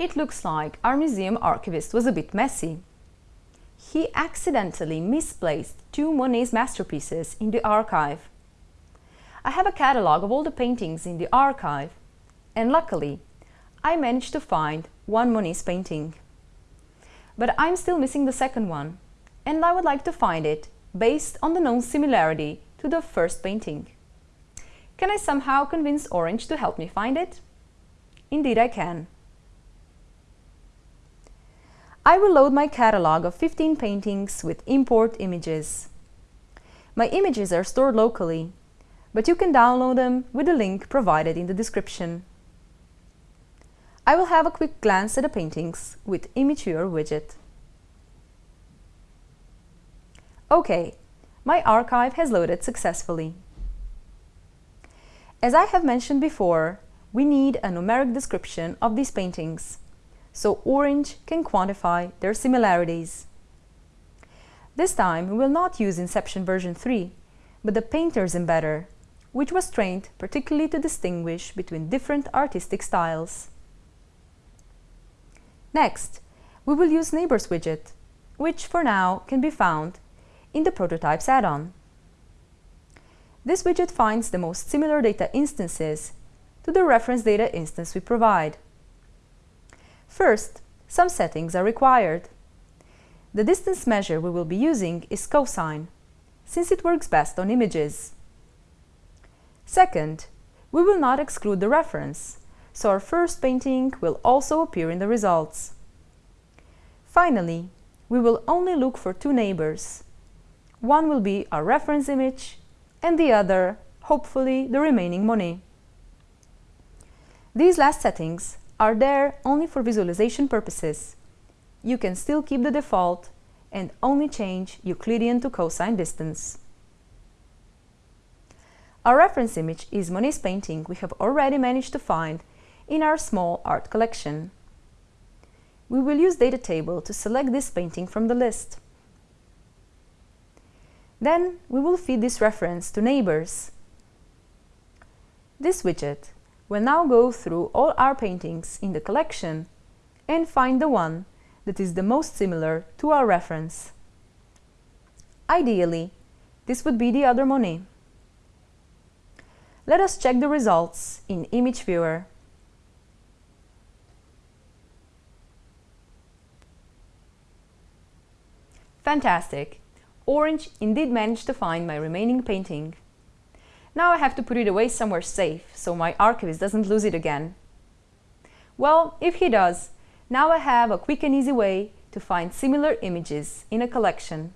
It looks like our museum archivist was a bit messy. He accidentally misplaced two Monet's masterpieces in the archive. I have a catalogue of all the paintings in the archive, and luckily, I managed to find one Monet's painting. But I'm still missing the second one, and I would like to find it based on the known similarity to the first painting. Can I somehow convince Orange to help me find it? Indeed I can. I will load my catalog of 15 paintings with import images. My images are stored locally, but you can download them with the link provided in the description. I will have a quick glance at the paintings with Viewer widget. OK, my archive has loaded successfully. As I have mentioned before, we need a numeric description of these paintings, so Orange can quantify their similarities. This time we will not use Inception version 3, but the Painter's embedder, which was trained particularly to distinguish between different artistic styles. Next, we will use Neighbors widget, which for now can be found in the Prototypes add-on. This widget finds the most similar data instances to the reference data instance we provide. First, some settings are required. The distance measure we will be using is cosine, since it works best on images. Second, we will not exclude the reference, so our first painting will also appear in the results. Finally, we will only look for two neighbors. One will be our reference image and the other, hopefully, the remaining Monet. These last settings are there only for visualization purposes. You can still keep the default and only change Euclidean to cosine distance. Our reference image is Monet's painting we have already managed to find in our small art collection. We will use data table to select this painting from the list. Then we will feed this reference to neighbors. This widget will now go through all our paintings in the collection and find the one that is the most similar to our reference. Ideally, this would be the other Monet. Let us check the results in Image Viewer. Fantastic! Orange indeed managed to find my remaining painting. Now I have to put it away somewhere safe, so my archivist doesn't lose it again. Well, if he does, now I have a quick and easy way to find similar images in a collection.